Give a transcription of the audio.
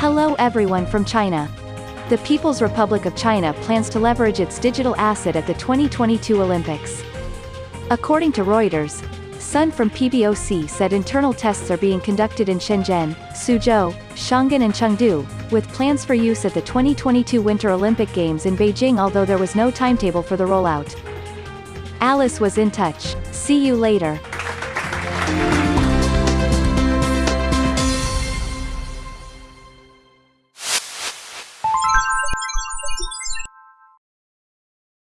Hello everyone from China. The People's Republic of China plans to leverage its digital asset at the 2022 Olympics. According to Reuters, Sun from PBOC said internal tests are being conducted in Shenzhen, Suzhou, Shanghai and Chengdu, with plans for use at the 2022 Winter Olympic Games in Beijing although there was no timetable for the rollout. Alice was in touch. See you later.